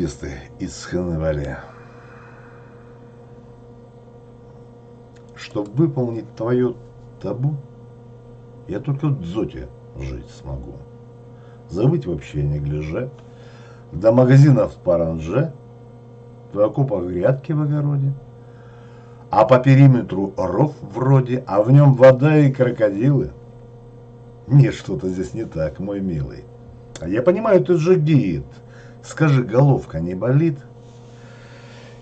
невесты из Ханвали. Чтобы выполнить твое табу, я только в дзоте жить смогу. Забыть вообще не гляже, до магазинов в Паранже, в окопах грядки в огороде, а по периметру ров вроде, а в нем вода и крокодилы. Нет, что-то здесь не так, мой милый. А я понимаю, ты же гид. Скажи, головка не болит?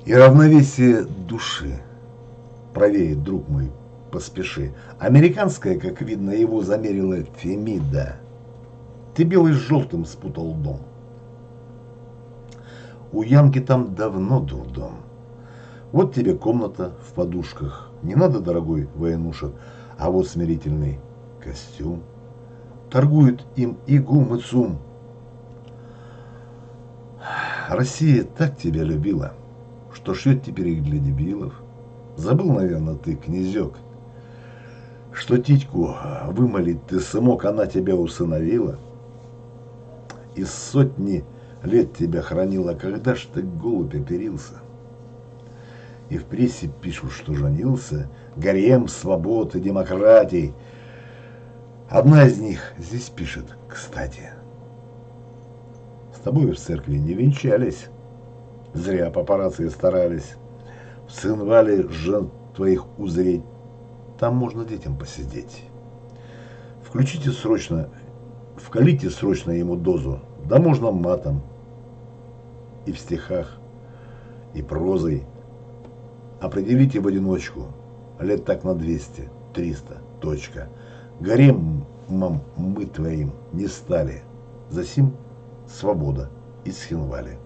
И равновесие души. Правее, друг мой, поспеши. Американская, как видно, его замерила Фемида. Ты белый с желтым спутал дом. У Янки там давно дурдом. Вот тебе комната в подушках. Не надо, дорогой военушек, а вот смирительный костюм. Торгуют им и гум, и цум. Россия так тебя любила, что шьет теперь их для дебилов. Забыл, наверное, ты, князек, что титьку вымолить ты смог, она тебя усыновила. Из сотни лет тебя хранила, когда ж ты голубь оперился? И в прессе пишут, что женился, гарем свободы, демократий. Одна из них здесь пишет, кстати. Тобой в церкви не венчались, зря папарацци старались. В Цинвале жен твоих узреть, там можно детям посидеть. Включите срочно, вкалите срочно ему дозу, да можно матом. И в стихах, и прозой. Определите в одиночку, лет так на 200, 300, точка. Гаремом мы твоим не стали. Засим свобода из Хинвали.